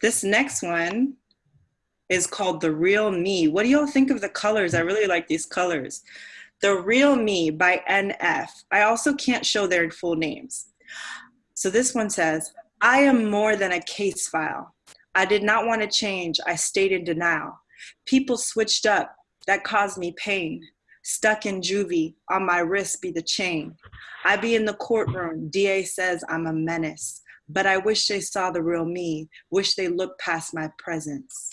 This next one is called The Real Me. What do y'all think of the colors? I really like these colors. The Real Me by NF. I also can't show their full names. So this one says, I am more than a case file. I did not want to change. I stayed in denial. People switched up. That caused me pain. Stuck in juvie, on my wrist be the chain. I be in the courtroom. DA says I'm a menace. But I wish they saw the real me. Wish they looked past my presence.